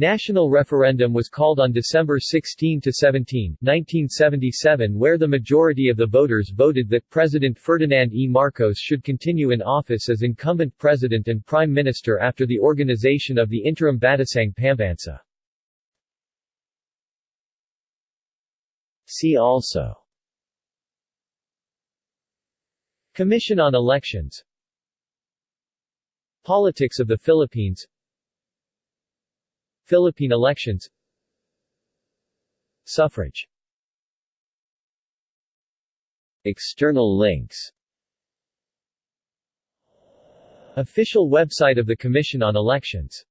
National referendum was called on December 16 to 17, 1977 where the majority of the voters voted that President Ferdinand E. Marcos should continue in office as incumbent president and prime minister after the organization of the interim Batasang Pambansa. See also Commission on Elections Politics of the Philippines Philippine elections. Suffrage. External links. Official website of the Commission on Elections